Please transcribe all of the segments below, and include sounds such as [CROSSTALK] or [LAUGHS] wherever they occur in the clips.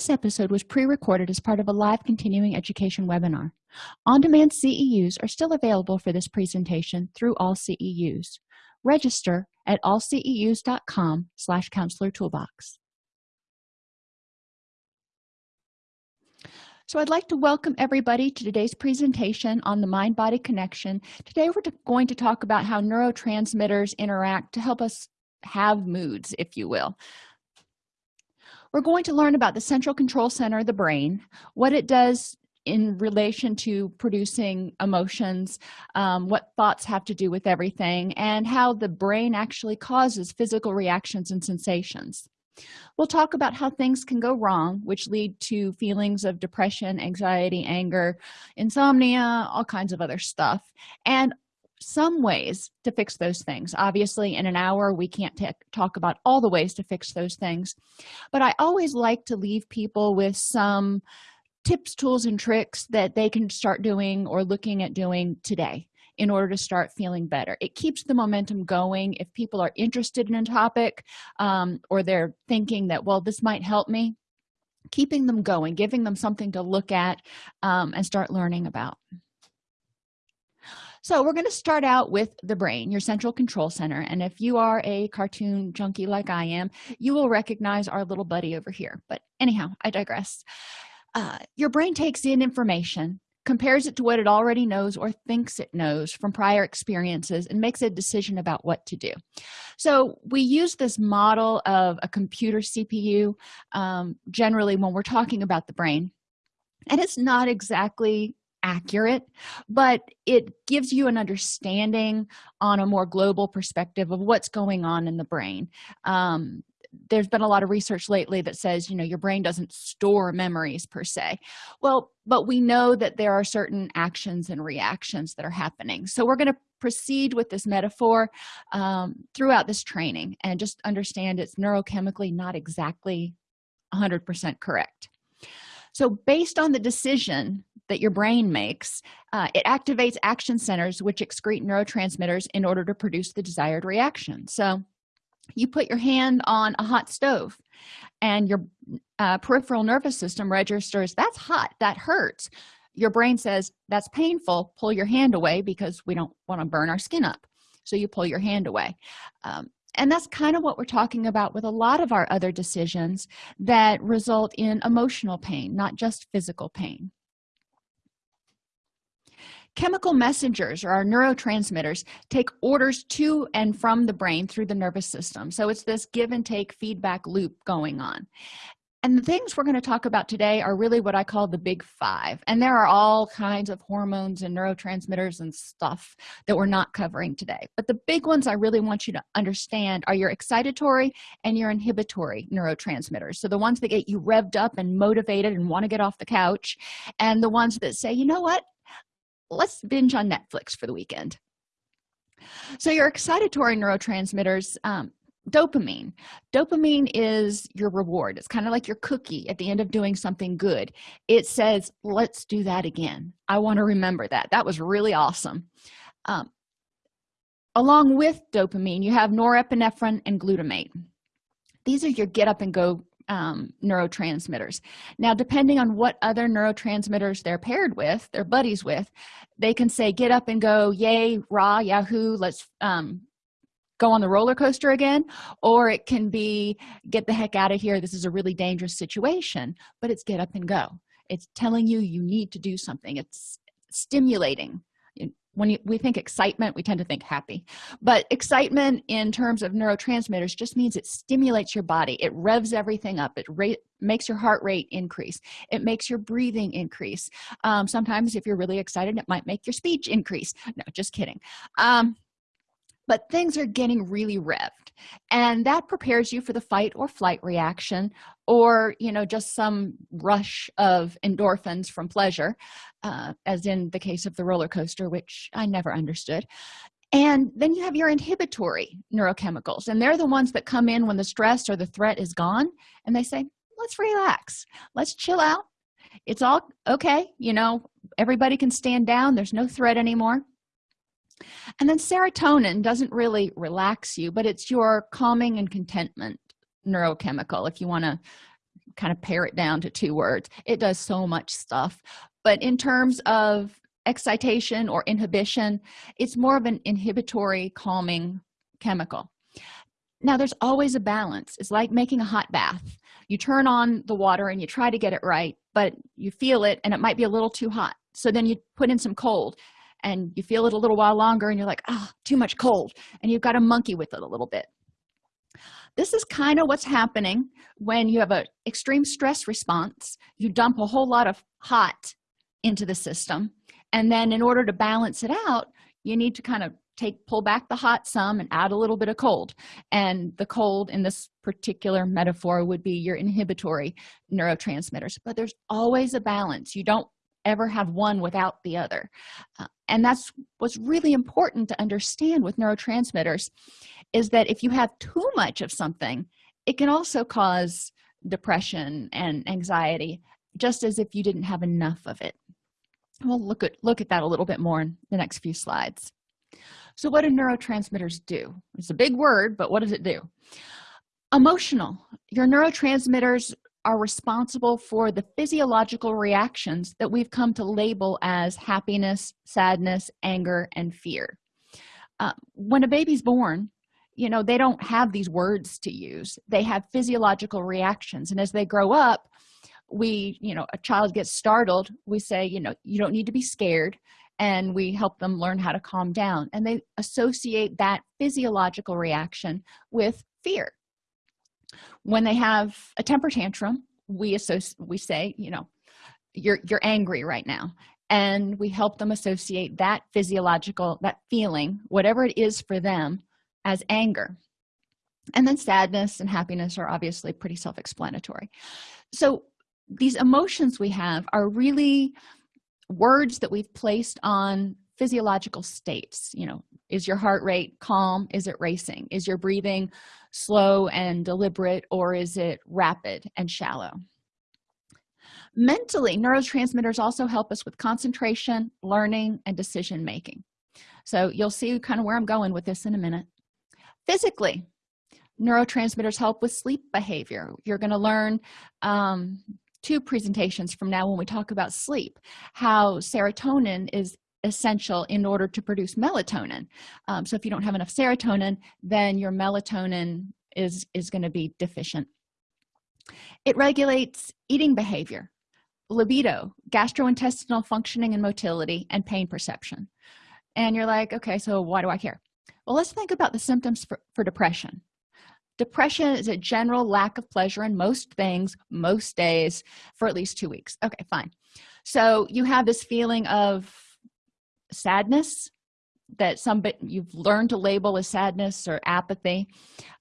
this episode was pre-recorded as part of a live continuing education webinar on-demand ceus are still available for this presentation through all ceus register at allceus.com slash counselor toolbox So I'd like to welcome everybody to today's presentation on the mind-body connection. Today we're going to talk about how neurotransmitters interact to help us have moods, if you will. We're going to learn about the central control center of the brain, what it does in relation to producing emotions, um, what thoughts have to do with everything, and how the brain actually causes physical reactions and sensations. We'll talk about how things can go wrong which lead to feelings of depression anxiety anger insomnia all kinds of other stuff and some ways to fix those things. Obviously in an hour we can't talk about all the ways to fix those things. But i always like to leave people with some tips tools and tricks that they can start doing or looking at doing today in order to start feeling better. It keeps the momentum going. If people are interested in a topic um, or they're thinking that well this might help me keeping them going giving them something to look at um, and start learning about so we're going to start out with the brain your central control center. And if you are a cartoon junkie like i am you will recognize our little buddy over here. But anyhow i digress. Uh, your brain takes in information compares it to what it already knows or thinks it knows from prior experiences and makes a decision about what to do. So we use this model of a computer cpu um, generally when we're talking about the brain and it's not exactly accurate but it gives you an understanding on a more global perspective of what's going on in the brain. Um, there's been a lot of research lately that says you know your brain doesn't store memories per se. Well but we know that there are certain actions and reactions that are happening. So we're going to proceed with this metaphor um, throughout this training and just understand it's neurochemically not exactly 100% correct so based on the decision that your brain makes uh, it activates action centers which excrete neurotransmitters in order to produce the desired reaction. So you put your hand on a hot stove and your uh, peripheral nervous system registers that's hot that hurts. Your brain says that's painful pull your hand away because we don't want to burn our skin up. So you pull your hand away. Um, and that's kind of what we're talking about with a lot of our other decisions that result in emotional pain not just physical pain. Chemical messengers or our neurotransmitters take orders to and from the brain through the nervous system. So it's this give and take feedback loop going on and the things we're going to talk about today are really what i call the big five. And there are all kinds of hormones and neurotransmitters and stuff that we're not covering today. But the big ones i really want you to understand are your excitatory and your inhibitory neurotransmitters. So the ones that get you revved up and motivated and want to get off the couch and the ones that say you know what? Let's binge on netflix for the weekend. So your excitatory neurotransmitters um, dopamine. Dopamine is your reward. It's kind of like your cookie at the end of doing something good. It says let's do that again. I want to remember that. That was really awesome. Um, along with dopamine you have norepinephrine and glutamate. These are your get up and go um, neurotransmitters. Now depending on what other neurotransmitters they're paired with their buddies with they can say get up and go. Yay rah yahoo let's um, go on the roller coaster again or it can be get the heck out of here. This is a really dangerous situation but it's get up and go. It's telling you you need to do something. It's stimulating. When we think excitement we tend to think happy. But excitement in terms of neurotransmitters just means it stimulates your body. It revs everything up. It rate, makes your heart rate increase. It makes your breathing increase. Um, sometimes if you're really excited it might make your speech increase. No just kidding. Um, but things are getting really revved. And that prepares you for the fight or flight reaction or you know just some rush of endorphins from pleasure uh, as in the case of the roller coaster which i never understood. And then you have your inhibitory neurochemicals and they're the ones that come in when the stress or the threat is gone and they say let's relax. Let's chill out. It's all okay. You know everybody can stand down. There's no threat anymore and then serotonin doesn't really relax you but it's your calming and contentment neurochemical if you want to kind of pare it down to two words. It does so much stuff. But in terms of excitation or inhibition it's more of an inhibitory calming chemical. Now there's always a balance. It's like making a hot bath. You turn on the water and you try to get it right but you feel it and it might be a little too hot. So then you put in some cold and you feel it a little while longer and you're like ah oh, too much cold and you've got to monkey with it a little bit. This is kind of what's happening when you have an extreme stress response. You dump a whole lot of hot into the system and then in order to balance it out you need to kind of take pull back the hot some and add a little bit of cold. And the cold in this particular metaphor would be your inhibitory neurotransmitters. But there's always a balance. You don't ever have one without the other. Uh, and that's what's really important to understand with neurotransmitters is that if you have too much of something it can also cause depression and anxiety just as if you didn't have enough of it. We'll look at look at that a little bit more in the next few slides. So what do neurotransmitters do? It's a big word but what does it do? Emotional. Your neurotransmitters are responsible for the physiological reactions that we've come to label as happiness sadness anger and fear. Uh, when a baby's born you know they don't have these words to use. They have physiological reactions. And as they grow up we you know a child gets startled. We say you know you don't need to be scared. And we help them learn how to calm down. And they associate that physiological reaction with fear when they have a temper tantrum we associate we say you know you're you're angry right now. And we help them associate that physiological that feeling whatever it is for them as anger. And then sadness and happiness are obviously pretty self-explanatory. So these emotions we have are really words that we've placed on physiological states you know is your heart rate calm? Is it racing? Is your breathing slow and deliberate or is it rapid and shallow? Mentally neurotransmitters also help us with concentration learning and decision making so you'll see kind of where i'm going with this in a minute. Physically neurotransmitters help with sleep behavior. You're going to learn um, two presentations from now when we talk about sleep how serotonin is essential in order to produce melatonin. Um, so if you don't have enough serotonin then your melatonin is is going to be deficient. It regulates eating behavior libido gastrointestinal functioning and motility and pain perception. And you're like okay so why do i care? Well let's think about the symptoms for, for depression. Depression is a general lack of pleasure in most things most days for at least two weeks. Okay fine. So you have this feeling of sadness that some you've learned to label as sadness or apathy.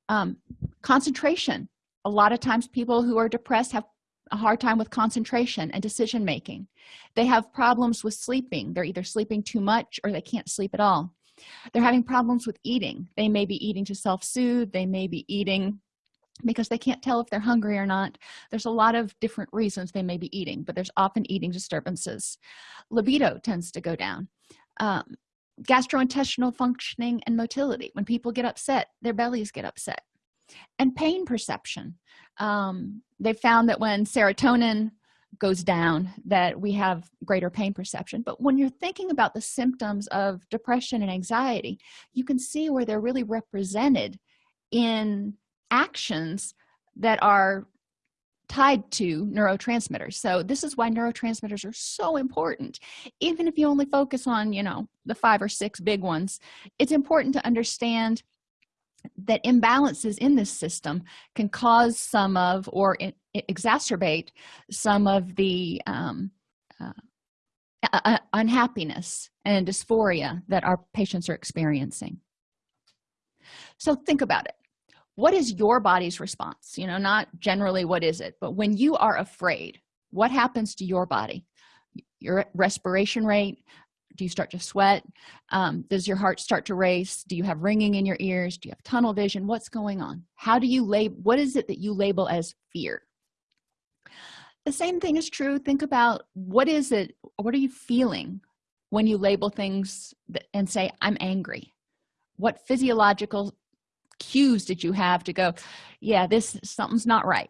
Um, concentration. A lot of times people who are depressed have a hard time with concentration and decision making. They have problems with sleeping. They're either sleeping too much or they can't sleep at all. They're having problems with eating. They may be eating to self-soothe. They may be eating because they can't tell if they're hungry or not. There's a lot of different reasons they may be eating but there's often eating disturbances. Libido tends to go down um, gastrointestinal functioning and motility. When people get upset their bellies get upset. And pain perception. Um, they found that when serotonin goes down that we have greater pain perception. But when you're thinking about the symptoms of depression and anxiety you can see where they're really represented in actions that are tied to neurotransmitters. So this is why neurotransmitters are so important. Even if you only focus on you know the five or six big ones it's important to understand that imbalances in this system can cause some of or exacerbate some of the um, uh, unhappiness and dysphoria that our patients are experiencing. So think about it what is your body's response? You know not generally what is it but when you are afraid what happens to your body? Your respiration rate? Do you start to sweat? Um, does your heart start to race? Do you have ringing in your ears? Do you have tunnel vision? What's going on? How do you label what is it that you label as fear? The same thing is true. Think about what is it what are you feeling when you label things and say i'm angry. What physiological cues did you have to go yeah this something's not right.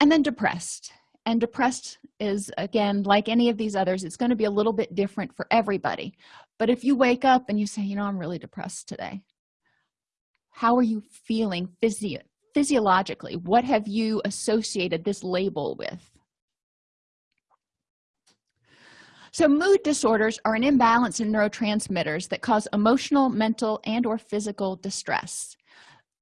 And then depressed. And depressed is again like any of these others it's going to be a little bit different for everybody. But if you wake up and you say you know i'm really depressed today. How are you feeling physio physiologically? What have you associated this label with so mood disorders are an imbalance in neurotransmitters that cause emotional mental and or physical distress.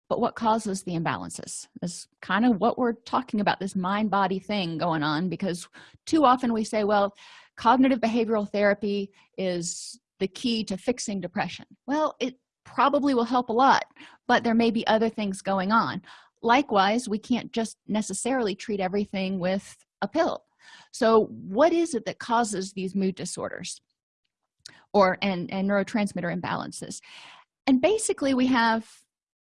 But what causes the imbalances? Is kind of what we're talking about this mind body thing going on because too often we say well cognitive behavioral therapy is the key to fixing depression. Well it probably will help a lot but there may be other things going on. Likewise we can't just necessarily treat everything with a pill so what is it that causes these mood disorders or and and neurotransmitter imbalances? And basically we have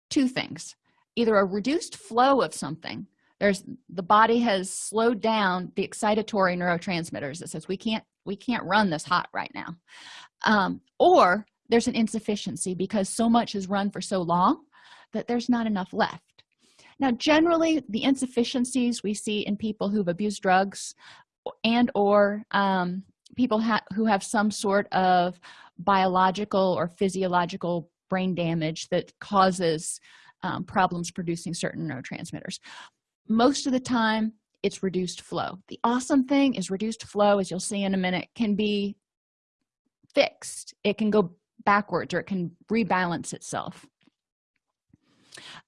two things. Either a reduced flow of something there's the body has slowed down the excitatory neurotransmitters that says we can't we can't run this hot right now. Um, or there's an insufficiency because so much is run for so long that there's not enough left now generally the insufficiencies we see in people who've abused drugs and or um, people ha who have some sort of biological or physiological brain damage that causes um, problems producing certain neurotransmitters. Most of the time it's reduced flow. The awesome thing is reduced flow as you'll see in a minute can be fixed. It can go backwards or it can rebalance itself.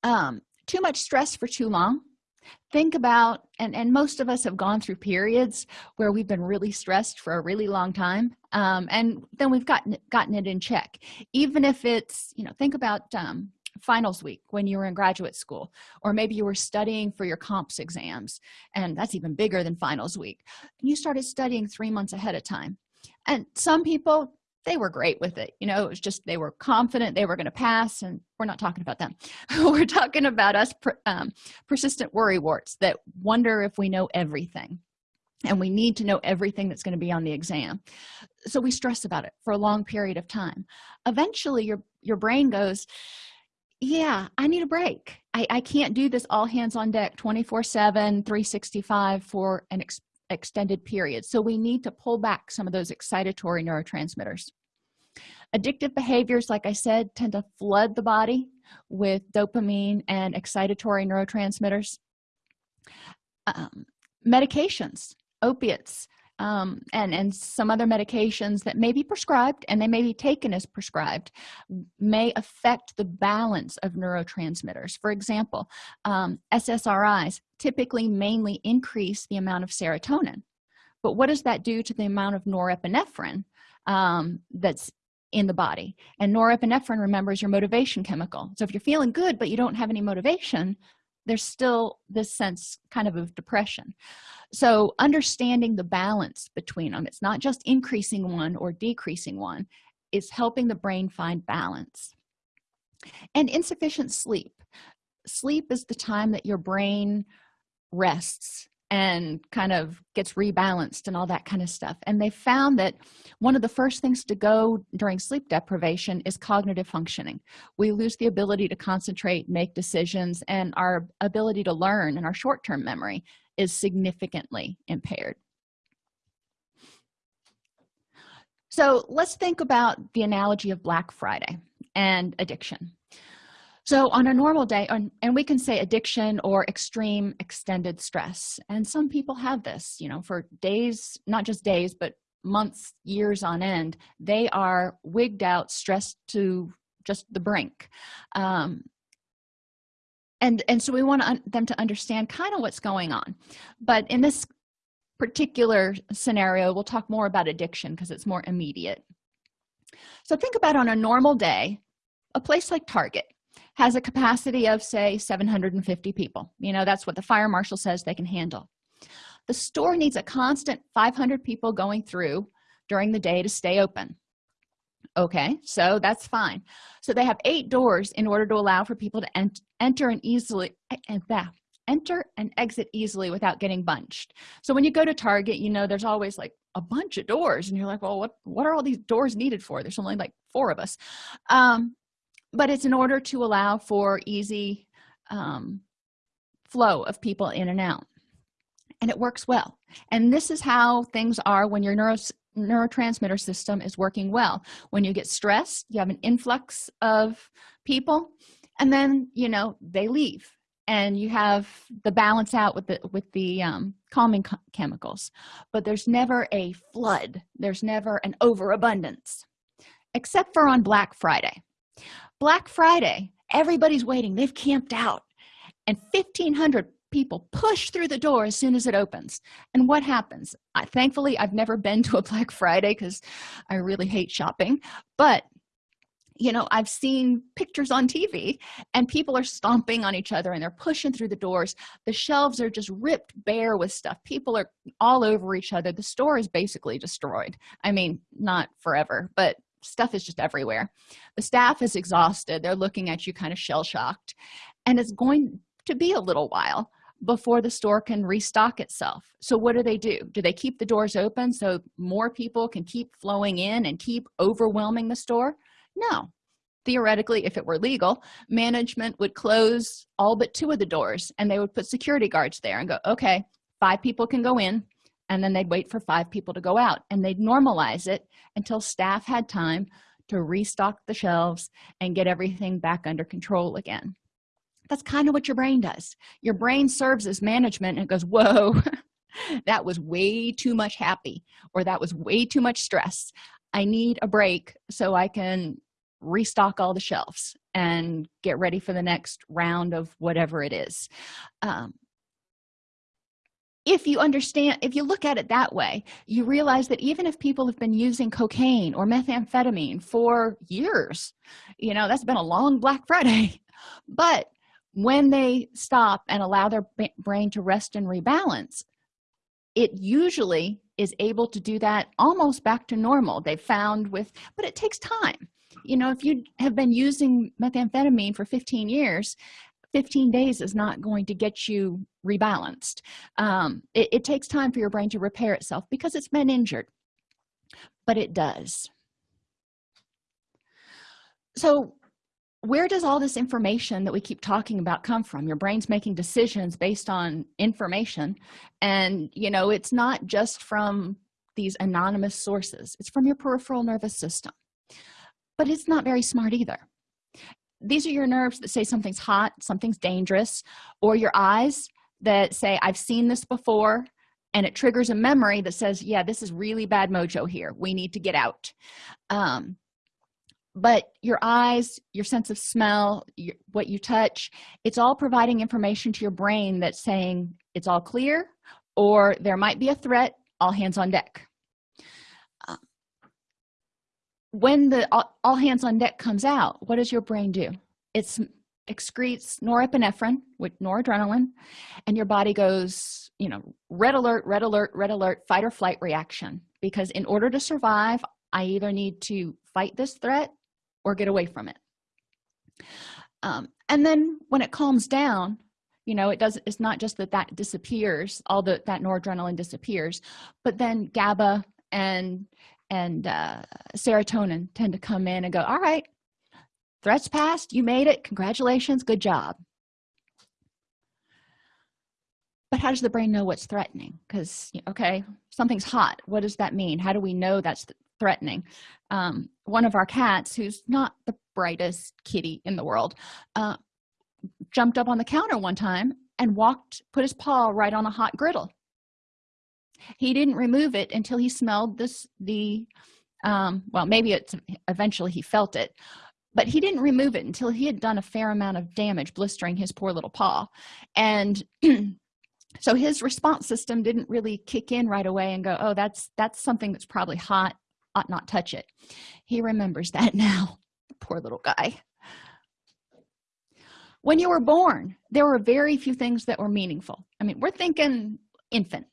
Um, too much stress for too long. Think about and and most of us have gone through periods where we've been really stressed for a really long time um, and then we've gotten gotten it in check. Even if it's you know think about um, finals week when you were in graduate school or maybe you were studying for your comps exams and that's even bigger than finals week. You started studying three months ahead of time. And some people they were great with it you know it was just they were confident they were going to pass and we're not talking about them. [LAUGHS] We're talking about us um, persistent worry warts that wonder if we know everything and we need to know everything that's going to be on the exam. So we stress about it for a long period of time. Eventually your your brain goes yeah i need a break. I, I can't do this all hands on deck 24 7 365 for an ex extended period. So we need to pull back some of those excitatory neurotransmitters. Addictive behaviors like i said tend to flood the body with dopamine and excitatory neurotransmitters. Um, medications opiates um, and and some other medications that may be prescribed and they may be taken as prescribed may affect the balance of neurotransmitters. For example um, ssris typically mainly increase the amount of serotonin. But what does that do to the amount of norepinephrine um, that's in the body? And norepinephrine remembers your motivation chemical. So if you're feeling good but you don't have any motivation there's still this sense kind of of depression. So understanding the balance between them it's not just increasing one or decreasing one it's helping the brain find balance. And insufficient sleep. Sleep is the time that your brain rests and kind of gets rebalanced and all that kind of stuff. And they found that one of the first things to go during sleep deprivation is cognitive functioning. We lose the ability to concentrate make decisions and our ability to learn and our short-term memory is significantly impaired. So let's think about the analogy of black friday and addiction so on a normal day and we can say addiction or extreme extended stress. And some people have this you know for days not just days but months years on end they are wigged out stressed to just the brink. Um, and and so we want them to understand kind of what's going on. But in this particular scenario we'll talk more about addiction because it's more immediate. So think about on a normal day a place like target has a capacity of say 750 people. You know that's what the fire marshal says they can handle. The store needs a constant 500 people going through during the day to stay open. Okay so that's fine. So they have eight doors in order to allow for people to ent enter and easily and that enter and exit easily without getting bunched. So when you go to target you know there's always like a bunch of doors and you're like well what what are all these doors needed for? There's only like four of us. Um but it's in order to allow for easy um flow of people in and out. And it works well. And this is how things are when your neuro neurotransmitter system is working well. When you get stressed you have an influx of people and then you know they leave. And you have the balance out with the with the um, calming chemicals. But there's never a flood. There's never an overabundance except for on black friday black friday everybody's waiting. They've camped out. And 1500 people push through the door as soon as it opens. And what happens? I, thankfully i've never been to a black friday because i really hate shopping. But you know i've seen pictures on tv and people are stomping on each other and they're pushing through the doors. The shelves are just ripped bare with stuff. People are all over each other. The store is basically destroyed. I mean not forever but stuff is just everywhere. The staff is exhausted. They're looking at you kind of shell-shocked. And it's going to be a little while before the store can restock itself. So what do they do? Do they keep the doors open so more people can keep flowing in and keep overwhelming the store? No. Theoretically if it were legal management would close all but two of the doors and they would put security guards there and go okay five people can go in and then they'd wait for five people to go out and they'd normalize it until staff had time to restock the shelves and get everything back under control again. That's kind of what your brain does. Your brain serves as management and goes whoa [LAUGHS] that was way too much happy or that was way too much stress. I need a break so i can restock all the shelves and get ready for the next round of whatever it is. Um, if you understand if you look at it that way you realize that even if people have been using cocaine or methamphetamine for years you know that's been a long black [LAUGHS] friday. But when they stop and allow their brain to rest and rebalance it usually is able to do that almost back to normal. They found with but it takes time. You know if you have been using methamphetamine for 15 years 15 days is not going to get you rebalanced. Um, it, it takes time for your brain to repair itself because it's been injured but it does. So where does all this information that we keep talking about come from? Your brain's making decisions based on information and you know it's not just from these anonymous sources. It's from your peripheral nervous system. But it's not very smart either these are your nerves that say something's hot something's dangerous or your eyes that say i've seen this before and it triggers a memory that says yeah this is really bad mojo here. We need to get out. Um, but your eyes your sense of smell your, what you touch it's all providing information to your brain that's saying it's all clear or there might be a threat all hands on deck when the all, all hands on deck comes out what does your brain do? It's excretes norepinephrine with noradrenaline and your body goes you know red alert red alert red alert fight or flight reaction. Because in order to survive i either need to fight this threat or get away from it. Um, and then when it calms down you know it does it's not just that that disappears all the that noradrenaline disappears but then gaba and and uh, serotonin tend to come in and go all right threats passed you made it congratulations good job. But how does the brain know what's threatening? Because okay something's hot. What does that mean? How do we know that's threatening? Um, one of our cats who's not the brightest kitty in the world uh, jumped up on the counter one time and walked put his paw right on a hot griddle he didn't remove it until he smelled this the um, well maybe it's eventually he felt it but he didn't remove it until he had done a fair amount of damage blistering his poor little paw. And [CLEARS THROAT] so his response system didn't really kick in right away and go oh that's that's something that's probably hot ought not touch it. He remembers that [LAUGHS] now poor little guy. When you were born there were very few things that were meaningful. I mean we're thinking infant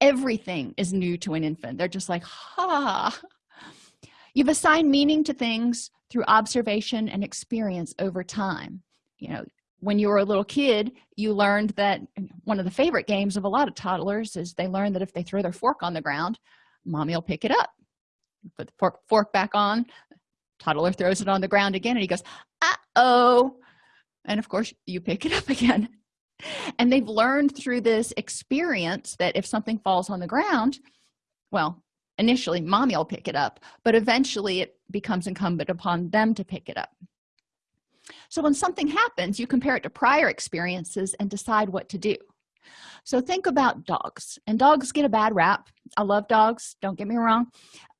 everything is new to an infant. They're just like ha. You've assigned meaning to things through observation and experience over time. You know when you were a little kid you learned that one of the favorite games of a lot of toddlers is they learn that if they throw their fork on the ground mommy will pick it up. Put the fork, fork back on toddler throws it on the ground again and he goes uh-oh. And of course you pick it up [LAUGHS] again and they've learned through this experience that if something falls on the ground well initially mommy will pick it up but eventually it becomes incumbent upon them to pick it up. So when something happens you compare it to prior experiences and decide what to do. So think about dogs and dogs get a bad rap. I love dogs don't get me wrong.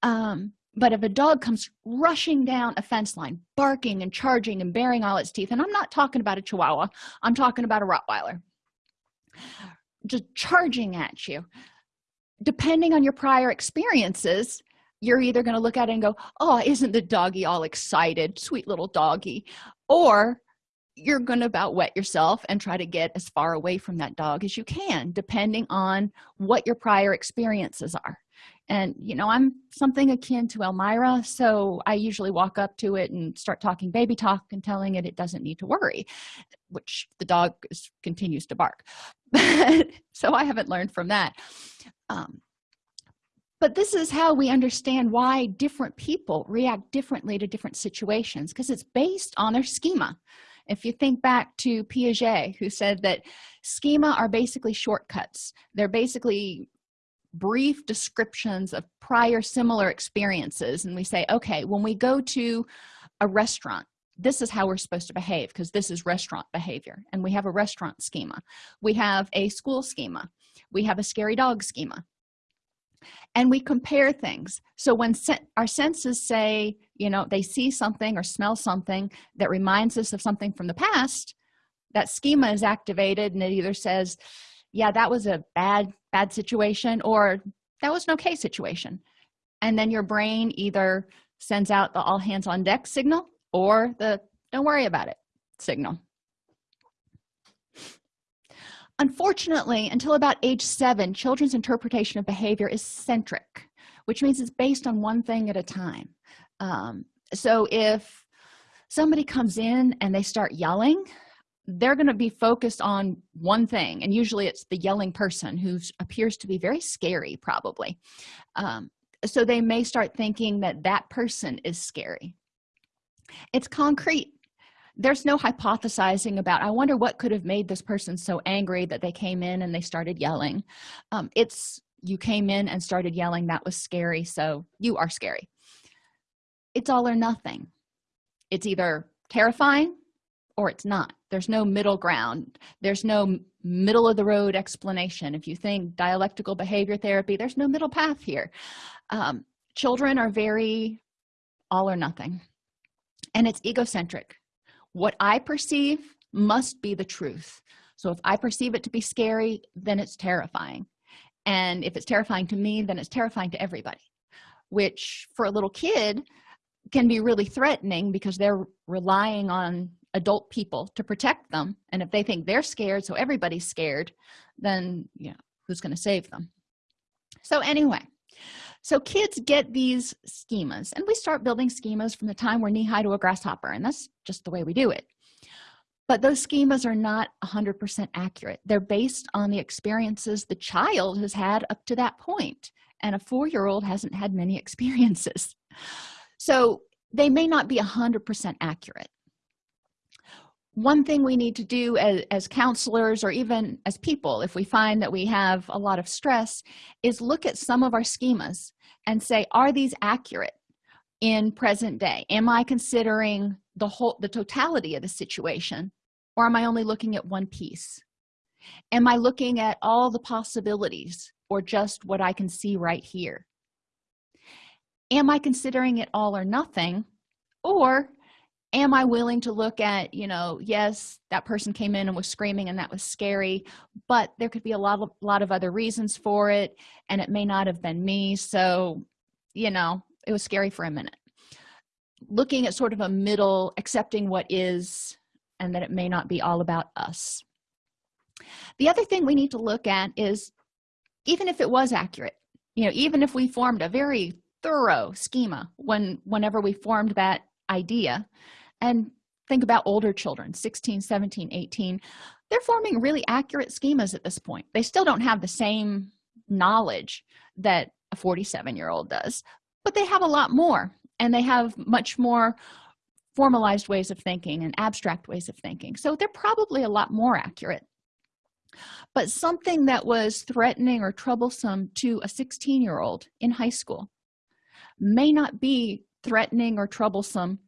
Um, but if a dog comes rushing down a fence line barking and charging and baring all its teeth and i'm not talking about a chihuahua i'm talking about a rottweiler just charging at you depending on your prior experiences you're either going to look at it and go oh isn't the doggy all excited sweet little doggy? Or you're going to about wet yourself and try to get as far away from that dog as you can depending on what your prior experiences are and you know i'm something akin to Elmyra so i usually walk up to it and start talking baby talk and telling it it doesn't need to worry which the dog is, continues to bark. [LAUGHS] So i haven't learned from that. Um, but this is how we understand why different people react differently to different situations because it's based on their schema. If you think back to piaget who said that schema are basically shortcuts. They're basically brief descriptions of prior similar experiences. And we say okay when we go to a restaurant this is how we're supposed to behave because this is restaurant behavior. And we have a restaurant schema. We have a school schema. We have a scary dog schema. And we compare things. So when se our senses say you know they see something or smell something that reminds us of something from the past that schema is activated and it either says yeah that was a bad bad situation or that was an okay situation. And then your brain either sends out the all hands on deck signal or the don't worry about it signal. Unfortunately until about age seven children's interpretation of behavior is centric which means it's based on one thing at a time. Um, so if somebody comes in and they start yelling they're going to be focused on one thing and usually it's the yelling person who appears to be very scary probably. Um, so they may start thinking that that person is scary. It's concrete. There's no hypothesizing about i wonder what could have made this person so angry that they came in and they started yelling. Um, it's you came in and started yelling. That was scary so you are scary. It's all or nothing. It's either terrifying or it's not. There's no middle ground. There's no middle of the road explanation. If you think dialectical behavior therapy there's no middle path here. Um, children are very all or nothing and it's egocentric. What i perceive must be the truth. So if i perceive it to be scary then it's terrifying. And if it's terrifying to me then it's terrifying to everybody which for a little kid can be really threatening because they're relying on adult people to protect them. And if they think they're scared so everybody's scared then you know who's going to save them? So anyway so kids get these schemas and we start building schemas from the time we're knee-high to a grasshopper and that's just the way we do it. But those schemas are not 100% accurate. They're based on the experiences the child has had up to that point and a four-year-old hasn't had many [LAUGHS] experiences. So they may not be 100% accurate one thing we need to do as, as, counselors or even as people if we find that we have a lot of stress is look at some of our schemas and say are these accurate in present day? Am i considering the whole the totality of the situation or am i only looking at one piece? Am i looking at all the possibilities or just what i can see right here? Am i considering it all or nothing or am i willing to look at you know yes that person came in and was screaming and that was scary but there could be a lot of lot of other reasons for it and it may not have been me. So you know it was scary for a minute. Looking at sort of a middle accepting what is and that it may not be all about us. The other thing we need to look at is even if it was accurate you know even if we formed a very thorough schema when whenever we formed that idea. And think about older children 16 17 18 they're forming really accurate schemas at this point. They still don't have the same knowledge that a 47 year old does but they have a lot more and they have much more formalized ways of thinking and abstract ways of thinking. So they're probably a lot more accurate. But something that was threatening or troublesome to a 16 year old in high school may not be threatening or troublesome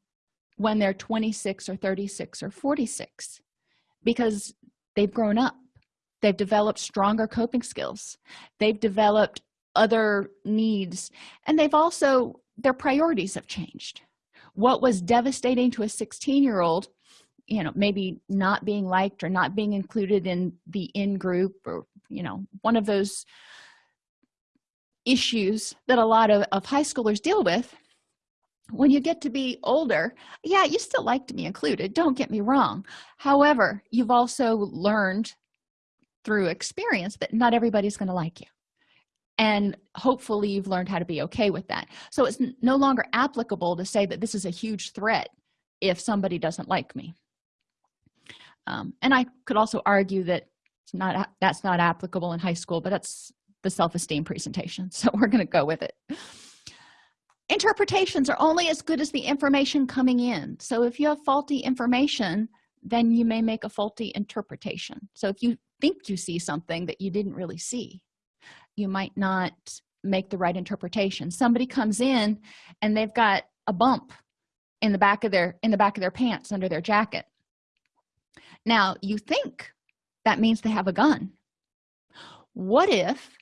when they're 26 or 36 or 46 because they've grown up. They've developed stronger coping skills. They've developed other needs. And they've also their priorities have changed. What was devastating to a 16 year old you know maybe not being liked or not being included in the in group or you know one of those issues that a lot of, of high schoolers deal with when you get to be older yeah you still like to be included don't get me wrong. However you've also learned through experience that not everybody's going to like you. And hopefully you've learned how to be okay with that. So it's no longer applicable to say that this is a huge threat if somebody doesn't like me. Um, and i could also argue that it's not that's not applicable in high school but that's the self-esteem presentation [LAUGHS] so we're going to go with it interpretations are only as good as the information coming in. So if you have faulty information then you may make a faulty interpretation. So if you think you see something that you didn't really see you might not make the right interpretation. Somebody comes in and they've got a bump in the back of their in the back of their pants under their jacket. Now you think that means they have a gun. What if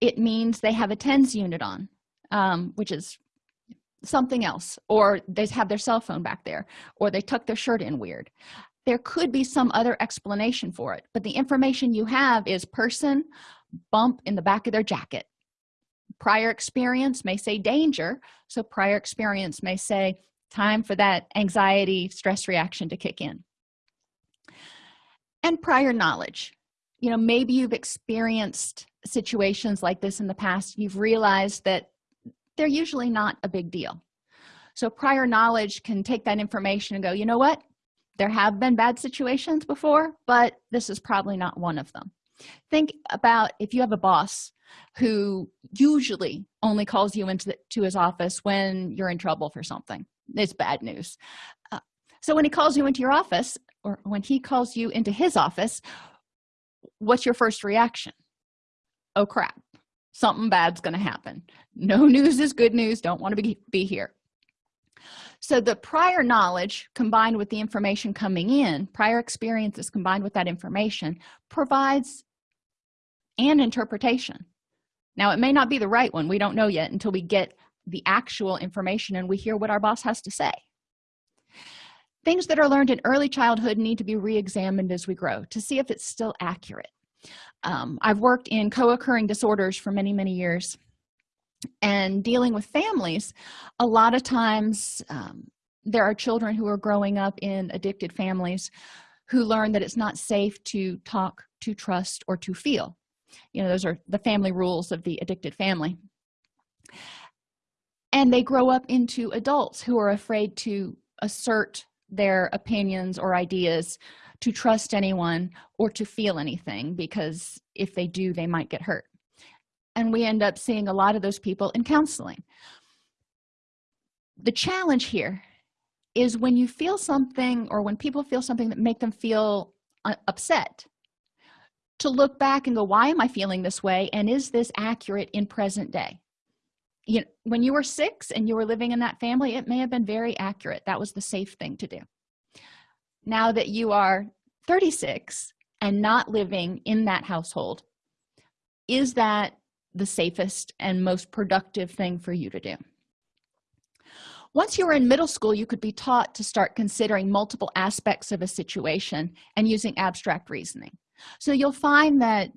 it means they have a tens unit on um, which is something else or they have their cell phone back there or they tuck their shirt in weird. There could be some other explanation for it but the information you have is person bump in the back of their jacket. Prior experience may say danger so prior experience may say time for that anxiety stress reaction to kick in. And prior knowledge. You know maybe you've experienced situations like this in the past. You've realized that they're usually not a big deal. So prior knowledge can take that information and go you know what? There have been bad situations before but this is probably not one of them. Think about if you have a boss who usually only calls you into the, to his office when you're in trouble for something. It's bad news. Uh, so when he calls you into your office or when he calls you into his office what's your first reaction? Oh crap something bad's going to happen. No [LAUGHS] news is good news. Don't want to be, be here. So the prior knowledge combined with the information coming in prior experiences combined with that information provides an interpretation. Now it may not be the right one. We don't know yet until we get the actual information and we hear what our boss has to say. Things that are learned in early childhood need to be re-examined as we grow to see if it's still accurate um, i've worked in co-occurring disorders for many many years and dealing with families a lot of times um, there are children who are growing up in addicted families who learn that it's not safe to talk to trust or to feel. You know those are the family rules of the addicted family. And they grow up into adults who are afraid to assert their opinions or ideas to trust anyone or to feel anything because if they do they might get hurt. And we end up seeing a lot of those people in counseling. The challenge here is when you feel something or when people feel something that make them feel uh, upset to look back and go why am i feeling this way? And is this accurate in present day you know when you were six and you were living in that family it may have been very accurate. That was the safe thing to do. Now that you are 36 and not living in that household is that the safest and most productive thing for you to do? Once you were in middle school you could be taught to start considering multiple aspects of a situation and using abstract reasoning. So you'll find that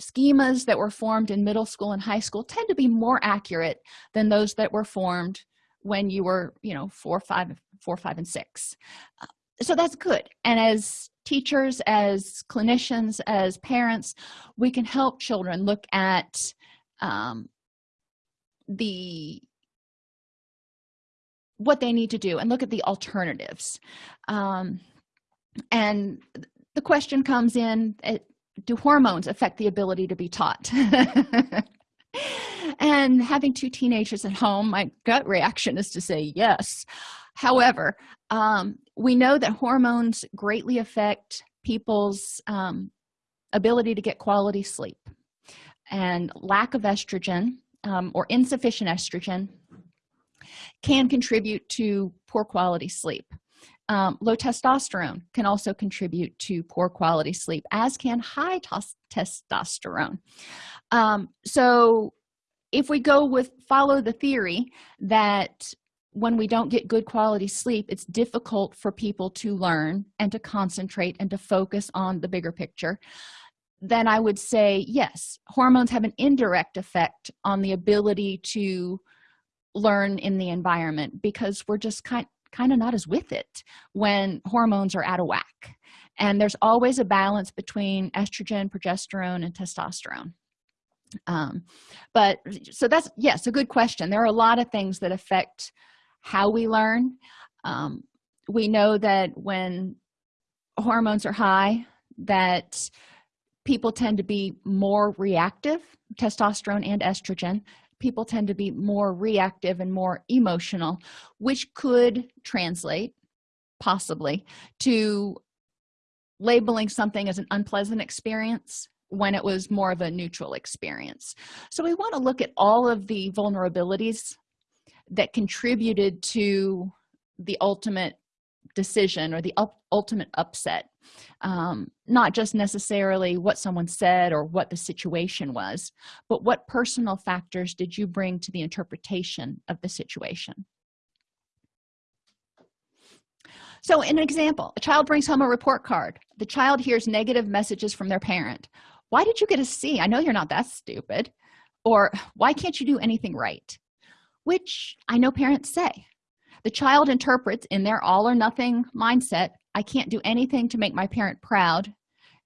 schemas that were formed in middle school and high school tend to be more accurate than those that were formed when you were you know four five four five and six. Uh, so that's good. And as teachers as clinicians as parents we can help children look at um, the what they need to do and look at the alternatives. Um, and the question comes in do hormones affect the ability to be taught? [LAUGHS] And having two teenagers at home my gut reaction is to say yes. However um, we know that hormones greatly affect people's um, ability to get quality sleep. And lack of estrogen um, or insufficient estrogen can contribute to poor quality sleep um, low testosterone can also contribute to poor quality sleep as can high testosterone. Um, so if we go with follow the theory that when we don't get good quality sleep it's difficult for people to learn and to concentrate and to focus on the bigger picture then i would say yes hormones have an indirect effect on the ability to learn in the environment because we're just kind kind of not as with it when hormones are out of whack. And there's always a balance between estrogen progesterone and testosterone. Um, but so that's yes a good question. There are a lot of things that affect how we learn. Um, we know that when hormones are high that people tend to be more reactive testosterone and estrogen people tend to be more reactive and more emotional which could translate possibly to labeling something as an unpleasant experience when it was more of a neutral experience. So we want to look at all of the vulnerabilities that contributed to the ultimate decision or the ultimate upset um, not just necessarily what someone said or what the situation was but what personal factors did you bring to the interpretation of the situation? So in an example a child brings home a report card. The child hears negative messages from their parent. Why did you get a c? I know you're not that stupid. Or why can't you do anything right? Which i know parents say. The child interprets in their all or nothing mindset i can't do anything to make my parent proud.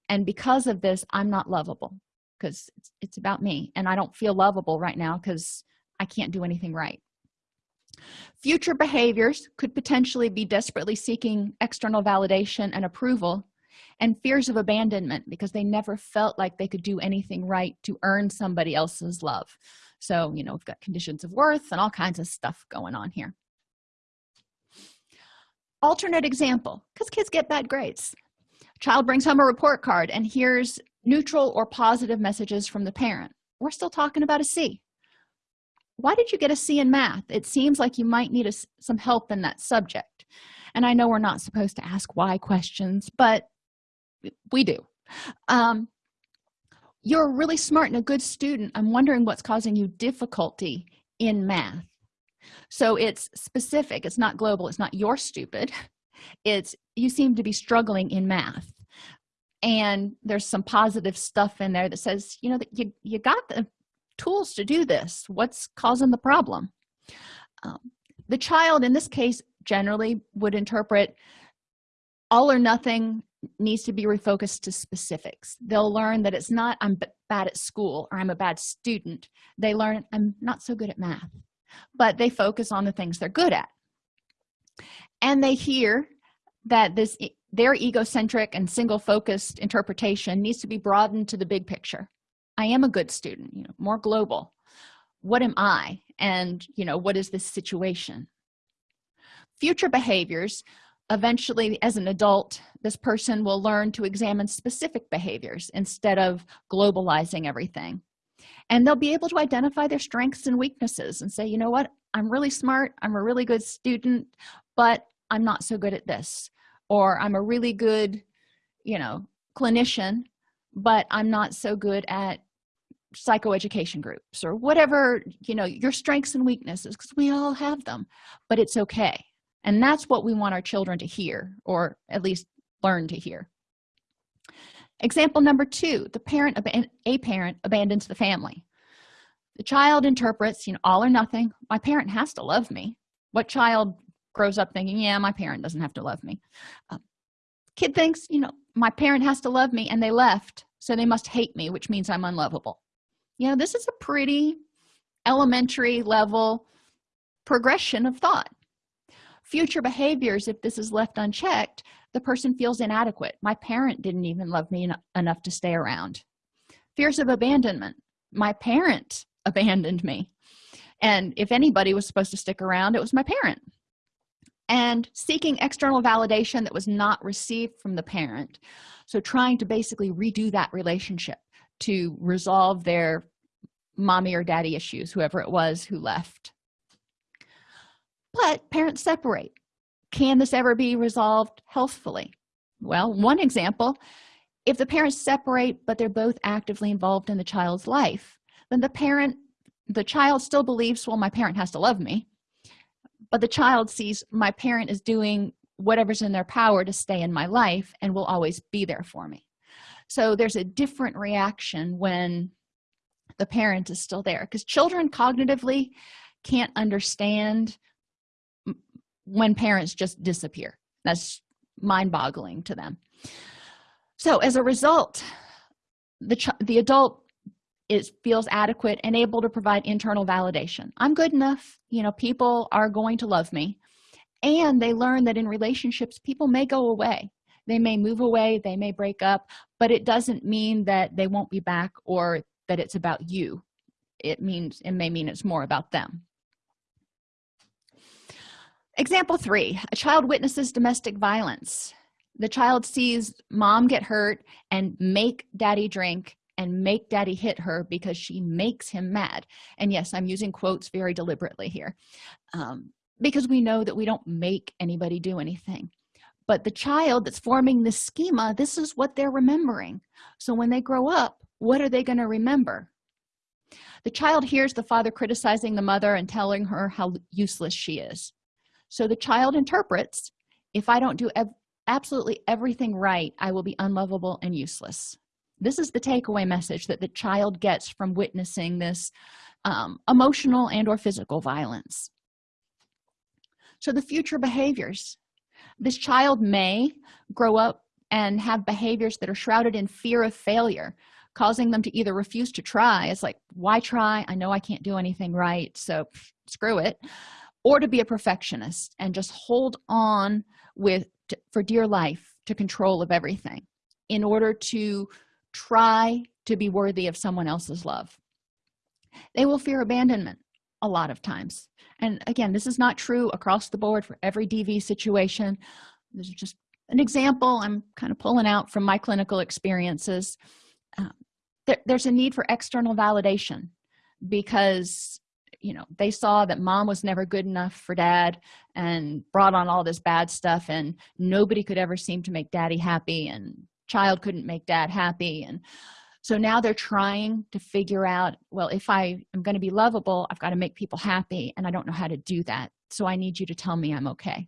And because of this i'm not lovable because it's, it's about me. And i don't feel lovable right now because i can't do anything right. Future behaviors could potentially be desperately seeking external validation and approval and fears of abandonment because they never felt like they could do anything right to earn somebody else's love. So you know we've got conditions of worth and all kinds of stuff going on here alternate example because kids get bad grades. Child brings home a report card and hears neutral or positive messages from the parent. We're still talking about a c. Why did you get a c in math? It seems like you might need a, some help in that subject. And i know we're not supposed to ask why questions but we do. Um, you're really smart and a good student. I'm wondering what's causing you difficulty in math so it's specific. It's not global. It's not you're stupid. [LAUGHS] It's you seem to be struggling in math. And there's some positive stuff in there that says you know that you you got the tools to do this. What's causing the problem? Um, the child in this case generally would interpret all or nothing needs to be refocused to specifics. They'll learn that it's not i'm bad at school or i'm a bad student. They learn i'm not so good at math but they focus on the things they're good at. And they hear that this their egocentric and single focused interpretation needs to be broadened to the big picture. I am a good student you know more global. What am i? And you know what is this situation? Future behaviors eventually as an adult this person will learn to examine specific behaviors instead of globalizing everything and they'll be able to identify their strengths and weaknesses and say you know what? I'm really smart. I'm a really good student but i'm not so good at this. Or i'm a really good you know clinician but i'm not so good at psychoeducation groups or whatever you know your strengths and weaknesses because we all have them but it's okay. And that's what we want our children to hear or at least learn to hear example number two the parent a parent abandons the family. The child interprets you know all or nothing. My parent has to love me. What child grows up thinking yeah my parent doesn't have to love me? Uh, kid thinks you know my parent has to love me and they left so they must hate me which means i'm unlovable. You know this is a pretty elementary level progression of thought. Future behaviors if this is left unchecked the person feels inadequate. My parent didn't even love me en enough to stay around. Fears of abandonment. My parent [LAUGHS] abandoned me. And if anybody was supposed to stick around it was my parent. And seeking external validation that was not received from the parent. So trying to basically redo that relationship to resolve their mommy or daddy issues whoever it was who left. But parents separate can this ever be resolved healthfully? Well one example if the parents separate but they're both actively involved in the child's life then the parent the child still believes well my parent has to love me but the child sees my parent is doing whatever's in their power to stay in my life and will always be there for me. So there's a different reaction when the parent is still there because children cognitively can't understand when parents just disappear. That's mind-boggling to them. So as a result the the adult is feels adequate and able to provide internal validation. I'm good enough. You know people are going to love me. And they learn that in relationships people may go away. They may move away. They may break up. But it doesn't mean that they won't be back or that it's about you. It means it may mean it's more about them example three a child witnesses domestic violence. The child sees mom get hurt and make daddy drink and make daddy hit her because she makes him mad. And yes i'm using quotes very deliberately here um, because we know that we don't make anybody do anything. But the child that's forming this schema this is what they're remembering. So when they grow up what are they going to remember? The child hears the father criticizing the mother and telling her how useless she is so the child interprets if i don't do absolutely everything right i will be unlovable and useless. This is the takeaway message that the child gets from witnessing this um, emotional and or physical violence. So the future behaviors. This child may grow up and have behaviors that are shrouded in fear of failure causing them to either refuse to try. It's like why try? I know i can't do anything right so screw it or to be a perfectionist and just hold on with for dear life to control of everything in order to try to be worthy of someone else's love. They will fear abandonment a lot of times. And again this is not true across the board for every dv situation. This is just an example i'm kind of pulling out from my clinical experiences. Uh, there, there's a need for external validation because you know they saw that mom was never good enough for dad and brought on all this bad stuff and nobody could ever seem to make daddy happy and child couldn't make dad happy and so now they're trying to figure out well if i am going to be lovable i've got to make people happy and i don't know how to do that so i need you to tell me i'm okay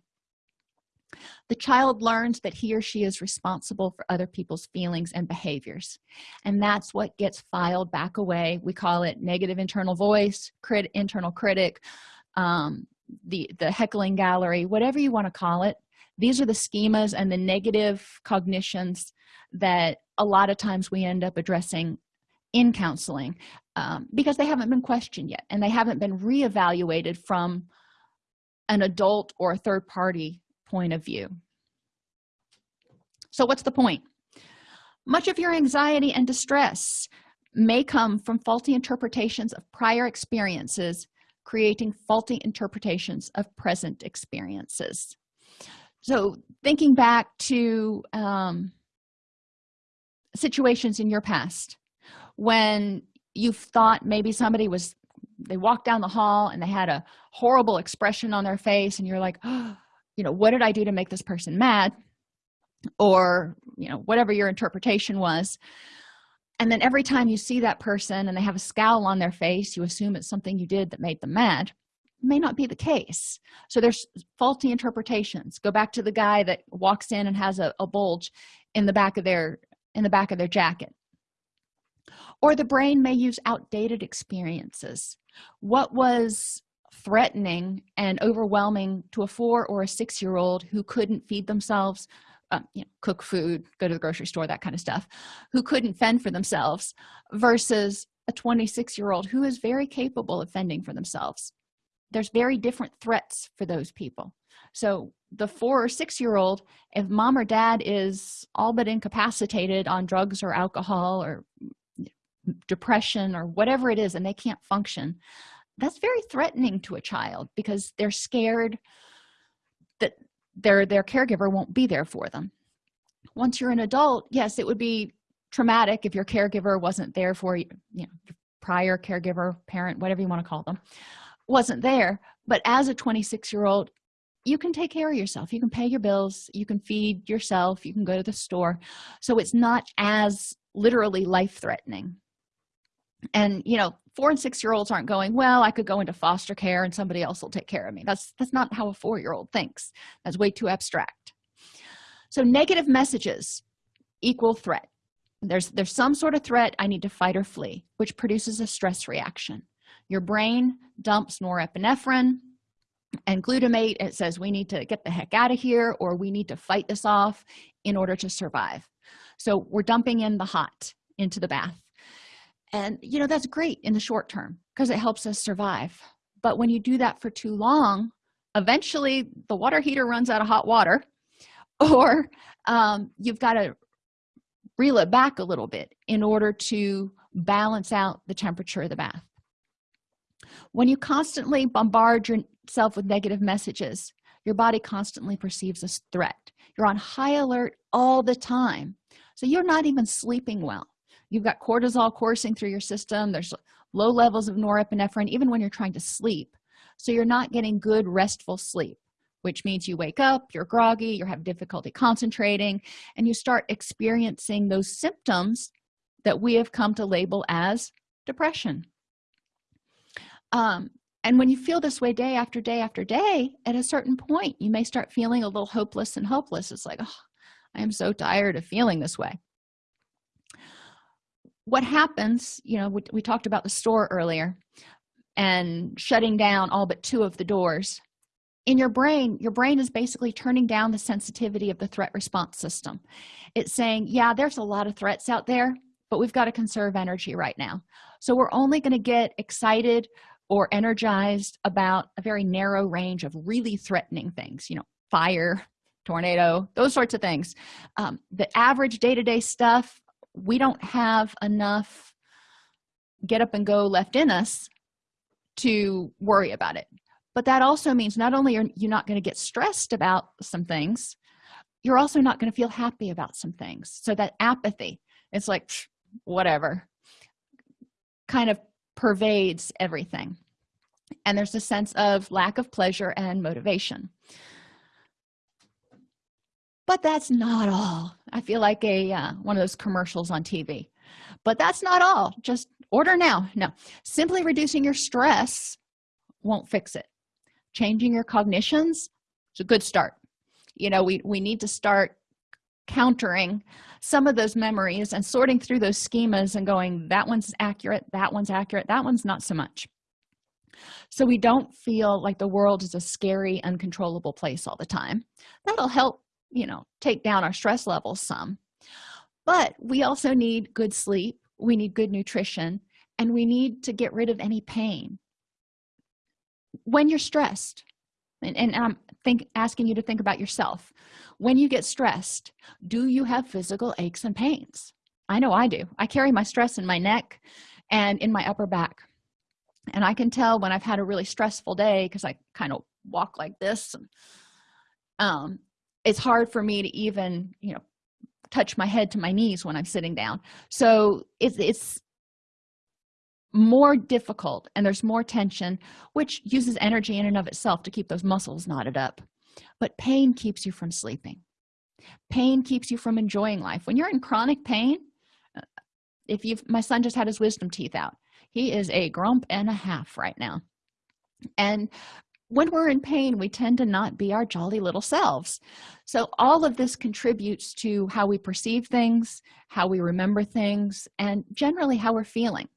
the child learns that he or she is responsible for other people's feelings and behaviors and that's what gets filed back away. We call it negative internal voice crit internal critic um, the the heckling gallery whatever you want to call it. These are the schemas and the negative cognitions that a lot of times we end up addressing in counseling um, because they haven't been questioned yet and they haven't been reevaluated from an adult or a third party point of view. So what's the point? Much of your anxiety and distress may come from faulty interpretations of prior experiences creating faulty interpretations of present experiences. So thinking back to um, situations in your past when you thought maybe somebody was they walked down the hall and they had a horrible expression on their face and you're like [GASPS] oh, you know what did i do to make this person mad? Or you know whatever your interpretation was. And then every time you see that person and they have a scowl on their face you assume it's something you did that made them mad. It may not be the case. So there's faulty interpretations. Go back to the guy that walks in and has a, a bulge in the back of their in the back of their jacket. Or the brain may use outdated experiences. What was threatening and overwhelming to a four or a six year old who couldn't feed themselves um, you know, cook food go to the grocery store that kind of stuff who couldn't fend for themselves versus a 26 year old who is very capable of fending for themselves. There's very different threats for those people. So the four or six year old if mom or dad is all but incapacitated on drugs or alcohol or depression or whatever it is and they can't function that's very threatening to a child because they're scared that their their caregiver won't be there for them. Once you're an adult yes it would be traumatic if your caregiver wasn't there for you you know prior caregiver parent whatever you want to call them wasn't there. But as a 26 year old you can take care of yourself. You can pay your bills. You can feed yourself. You can go to the store. So it's not as literally life-threatening and you know four and six year olds aren't going well i could go into foster care and somebody else will take care of me. That's that's not how a four-year-old thinks. That's way too abstract. So negative messages equal threat. There's there's some sort of threat i need to fight or flee which produces a stress reaction. Your brain dumps norepinephrine and glutamate. It says we need to get the heck out of here or we need to fight this off in order to survive. So we're dumping in the hot into the bath and you know that's great in the short term because it helps us survive. But when you do that for too long eventually the water heater runs out of hot water [LAUGHS] or um, you've got to reel it back a little bit in order to balance out the temperature of the bath. When you constantly bombard yourself with negative messages your body constantly perceives a threat. You're on high alert all the time. So you're not even sleeping well you've got cortisol coursing through your system. There's low levels of norepinephrine even when you're trying to sleep. So you're not getting good restful sleep which means you wake up you're groggy you have difficulty concentrating and you start experiencing those symptoms that we have come to label as depression. Um, and when you feel this way day after day after day at a certain point you may start feeling a little hopeless and hopeless it's like oh, i am so tired of feeling this way what happens you know we, we talked about the store earlier and shutting down all but two of the doors. In your brain your brain is basically turning down the sensitivity of the threat response system. It's saying yeah there's a lot of threats out there but we've got to conserve energy right now. So we're only going to get excited or energized about a very narrow range of really threatening things you know fire tornado those sorts of things. Um, the average day-to-day -day stuff we don't have enough get up and go left in us to worry about it. But that also means not only are you not going to get stressed about some things you're also not going to feel happy about some things. So that apathy it's like whatever kind of pervades everything. And there's a sense of lack of pleasure and motivation but that's not all. I feel like a uh, one of those commercials on tv but that's not all. Just order now. No. Simply reducing your stress won't fix it. Changing your cognitions is a good start. You know we we need to start countering some of those memories and sorting through those schemas and going that one's accurate that one's accurate that one's not so much. So we don't feel like the world is a scary uncontrollable place all the time. That'll help you know take down our stress levels some. But we also need good sleep we need good nutrition and we need to get rid of any pain. When you're stressed and, and i'm think asking you to think about yourself when you get stressed do you have physical aches and pains? I know i do. I carry my stress in my neck and in my upper back. And i can tell when i've had a really stressful day because i kind of walk like this and, um it's hard for me to even you know touch my head to my knees when i'm sitting down. So it's it's more difficult and there's more tension which uses energy in and of itself to keep those muscles knotted up. But pain keeps you from sleeping. Pain keeps you from enjoying life. When you're in chronic pain uh, if you've my son just had his wisdom teeth out. He is a grump and a half right now. And when we're in pain we tend to not be our jolly little selves. So all of this contributes to how we perceive things how we remember things and generally how we're feeling.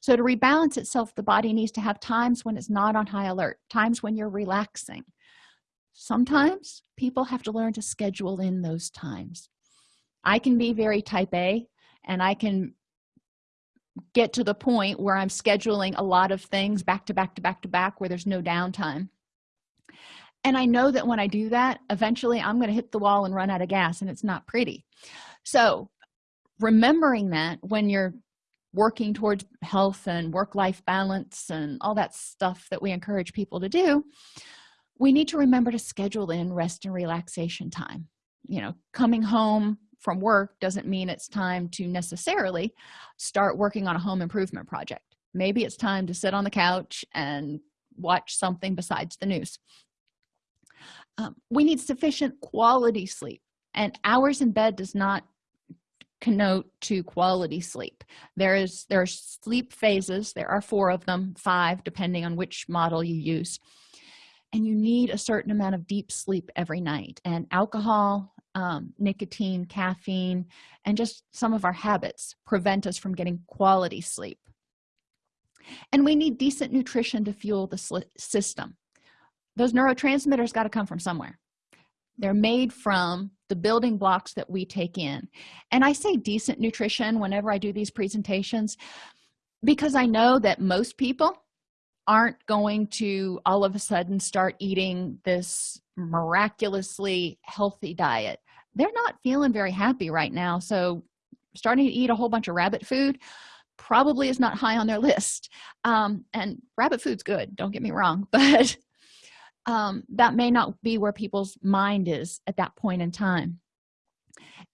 So to rebalance itself the body needs to have times when it's not on high alert times when you're relaxing. Sometimes people have to learn to schedule in those times. I can be very type a and i can get to the point where i'm scheduling a lot of things back to back to back to back where there's no downtime. And i know that when i do that eventually i'm going to hit the wall and run out of gas and it's not pretty. So remembering that when you're working towards health and work-life balance and all that stuff that we encourage people to do we need to remember to schedule in rest and relaxation time. You know coming home from work doesn't mean it's time to necessarily start working on a home improvement project. Maybe it's time to sit on the couch and watch something besides the news. Um, we need sufficient quality sleep and hours in bed does not connote to quality sleep. There is there are sleep phases. There are four of them five depending on which model you use. And you need a certain amount of deep sleep every night. And alcohol um, nicotine caffeine and just some of our habits prevent us from getting quality sleep. And we need decent nutrition to fuel the system. Those neurotransmitters got to come from somewhere. They're made from the building blocks that we take in. And i say decent nutrition whenever i do these presentations because i know that most people aren't going to all of a sudden start eating this miraculously healthy diet. They're not feeling very happy right now so starting to eat a whole bunch of rabbit food probably is not high on their list. Um, and rabbit food's good don't get me wrong [LAUGHS] but um, that may not be where people's mind is at that point in time.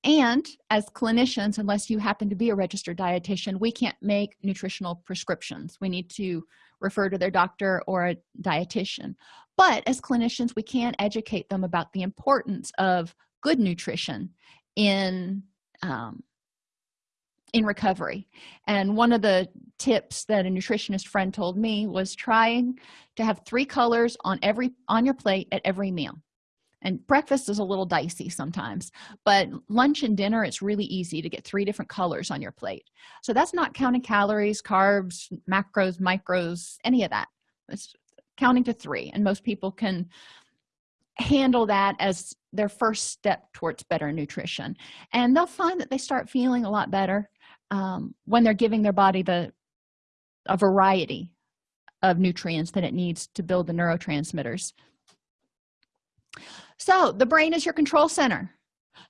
And as clinicians unless you happen to be a registered dietitian we can't make nutritional prescriptions. We need to refer to their doctor or a dietitian. But as clinicians we can educate them about the importance of good nutrition in um, in recovery. And one of the tips that a nutritionist friend told me was trying to have three colors on every on your plate at every meal and breakfast is a little dicey sometimes but lunch and dinner it's really easy to get three different colors on your plate. So that's not counting calories carbs macros micros any of that. It's counting to three and most people can handle that as their first step towards better nutrition. And they'll find that they start feeling a lot better um, when they're giving their body the a variety of nutrients that it needs to build the neurotransmitters so the brain is your control center.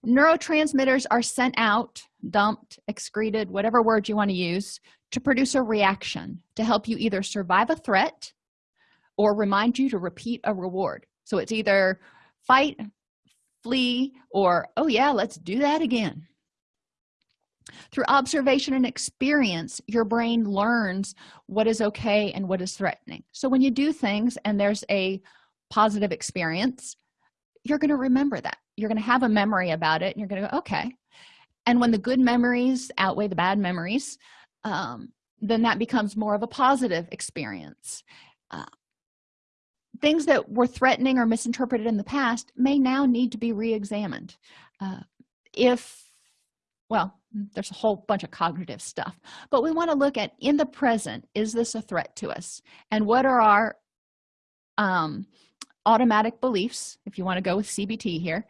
Neurotransmitters are sent out dumped excreted whatever word you want to use to produce a reaction to help you either survive a threat or remind you to repeat a reward. So it's either fight flee or oh yeah let's do that again. Through observation and experience your brain learns what is okay and what is threatening. So when you do things and there's a positive experience you're going to remember that. You're going to have a memory about it and you're going to go okay. And when the good memories outweigh the bad memories um, then that becomes more of a positive experience. Uh, things that were threatening or misinterpreted in the past may now need to be re-examined. Uh, if well there's a whole bunch of cognitive stuff but we want to look at in the present is this a threat to us? And what are our um, automatic beliefs if you want to go with cbt here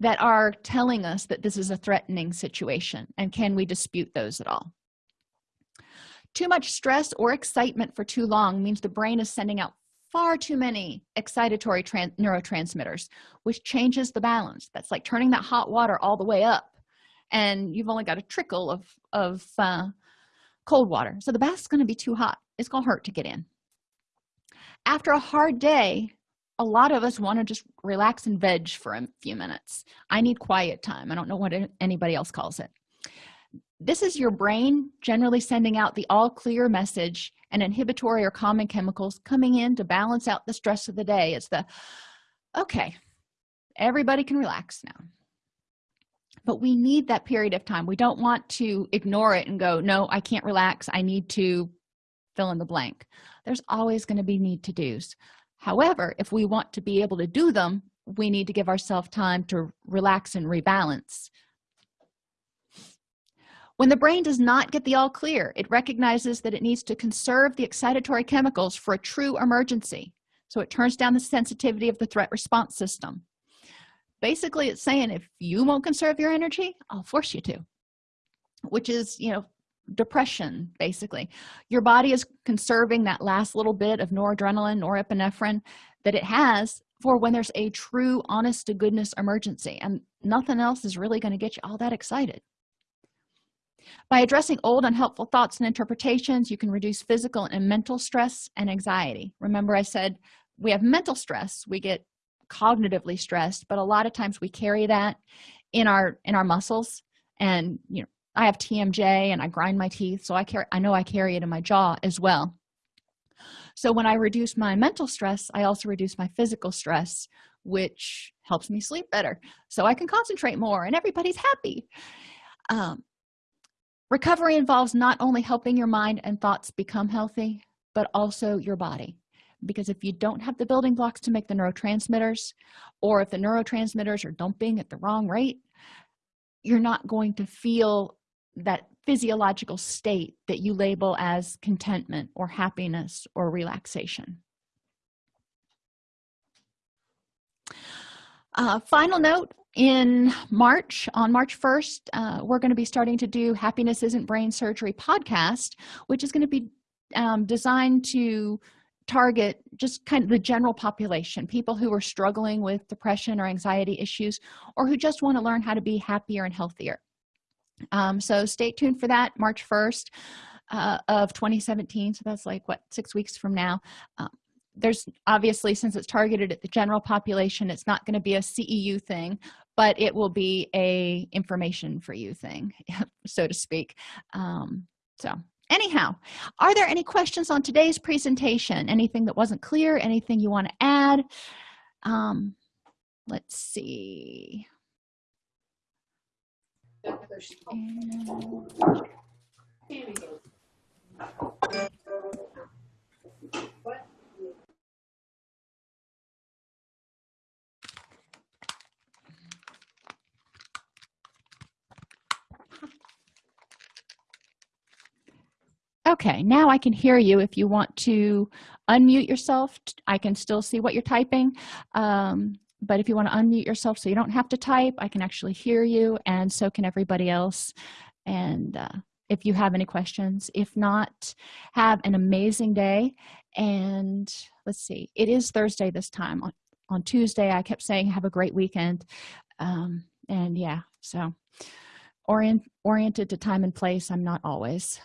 that are telling us that this is a threatening situation and can we dispute those at all? Too much stress or excitement for too long means the brain is sending out far too many excitatory neurotransmitters which changes the balance. That's like turning that hot water all the way up and you've only got a trickle of of uh, cold water. So the bath's going to be too hot. It's going to hurt to get in. After a hard day a lot of us want to just relax and veg for a few minutes. I need quiet time. I don't know what anybody else calls it. This is your brain generally sending out the all clear message and inhibitory or calming chemicals coming in to balance out the stress of the day. It's the okay everybody can relax now. But we need that period of time. We don't want to ignore it and go no i can't relax. I need to fill in the blank. There's always going to be need to do's however if we want to be able to do them we need to give ourselves time to relax and rebalance. When the brain does not get the all clear it recognizes that it needs to conserve the excitatory chemicals for a true emergency. So it turns down the sensitivity of the threat response system. Basically it's saying if you won't conserve your energy i'll force you to which is you know depression basically. Your body is conserving that last little bit of noradrenaline norepinephrine that it has for when there's a true honest to goodness emergency and nothing else is really going to get you all that excited. By addressing old unhelpful thoughts and interpretations you can reduce physical and mental stress and anxiety. Remember i said we have mental stress we get cognitively stressed but a lot of times we carry that in our in our muscles and you know i have tmj and i grind my teeth so i carry i know i carry it in my jaw as well. So when i reduce my mental stress i also reduce my physical stress which helps me sleep better so i can concentrate more and everybody's happy. Um, recovery involves not only helping your mind and thoughts become healthy but also your body. Because if you don't have the building blocks to make the neurotransmitters or if the neurotransmitters are dumping at the wrong rate you're not going to feel that physiological state that you label as contentment or happiness or relaxation. Uh, final note in march on march 1st uh, we're going to be starting to do happiness isn't brain surgery podcast which is going to be um, designed to target just kind of the general population people who are struggling with depression or anxiety issues or who just want to learn how to be happier and healthier um, so stay tuned for that march 1st uh, of 2017 so that's like what six weeks from now. Um, there's obviously since it's targeted at the general population it's not going to be a ceu thing but it will be a information for you thing [LAUGHS] so to speak. Um, so anyhow are there any questions on today's presentation? Anything that wasn't clear? Anything you want to add? Um let's see okay now i can hear you. If you want to unmute yourself i can still see what you're typing. Um, but if you want to unmute yourself so you don't have to type i can actually hear you and so can everybody else. And uh, if you have any questions if not have an amazing day. And let's see it is thursday this time. On, on tuesday i kept saying have a great weekend. Um, and yeah so orient oriented to time and place i'm not always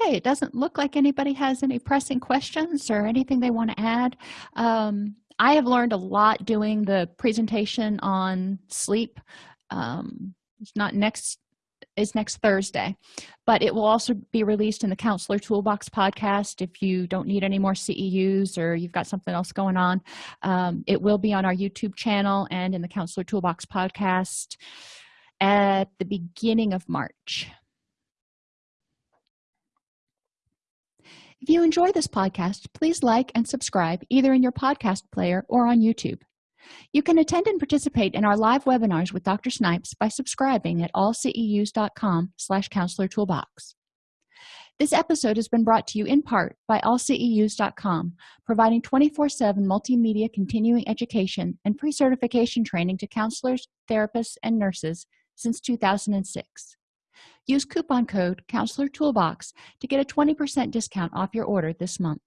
okay it doesn't look like anybody has any pressing questions or anything they want to add. Um, i have learned a lot doing the presentation on sleep. Um, it's not next is next thursday but it will also be released in the counselor toolbox podcast if you don't need any more ceus or you've got something else going on. Um, it will be on our youtube channel and in the counselor toolbox podcast at the beginning of march if you enjoy this podcast please like and subscribe either in your podcast player or on youtube. You can attend and participate in our live webinars with dr snipes by subscribing at allceus.com slash counselor toolbox. This episode has been brought to you in part by allceus.com providing 24-7 multimedia continuing education and pre-certification training to counselors therapists and nurses since 2006 use coupon code counselor toolbox to get a 20 percent discount off your order this month